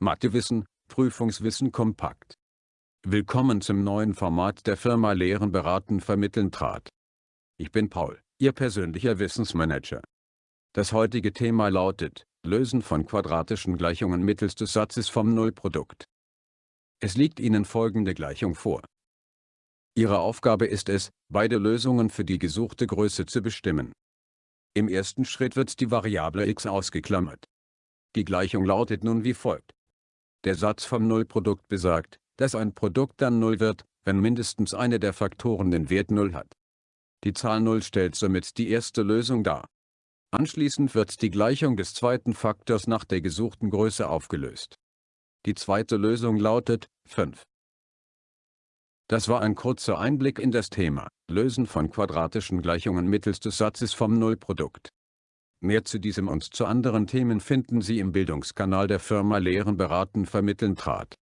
Mathewissen, Prüfungswissen kompakt. Willkommen zum neuen Format der Firma Lehren beraten vermitteln trat. Ich bin Paul, Ihr persönlicher Wissensmanager. Das heutige Thema lautet, Lösen von quadratischen Gleichungen mittels des Satzes vom Nullprodukt. Es liegt Ihnen folgende Gleichung vor. Ihre Aufgabe ist es, beide Lösungen für die gesuchte Größe zu bestimmen. Im ersten Schritt wird die Variable x ausgeklammert. Die Gleichung lautet nun wie folgt. Der Satz vom Nullprodukt besagt, dass ein Produkt dann 0 wird, wenn mindestens eine der Faktoren den Wert 0 hat. Die Zahl 0 stellt somit die erste Lösung dar. Anschließend wird die Gleichung des zweiten Faktors nach der gesuchten Größe aufgelöst. Die zweite Lösung lautet 5. Das war ein kurzer Einblick in das Thema Lösen von quadratischen Gleichungen mittels des Satzes vom Nullprodukt. Mehr zu diesem und zu anderen Themen finden Sie im Bildungskanal der Firma Lehren beraten vermitteln trat.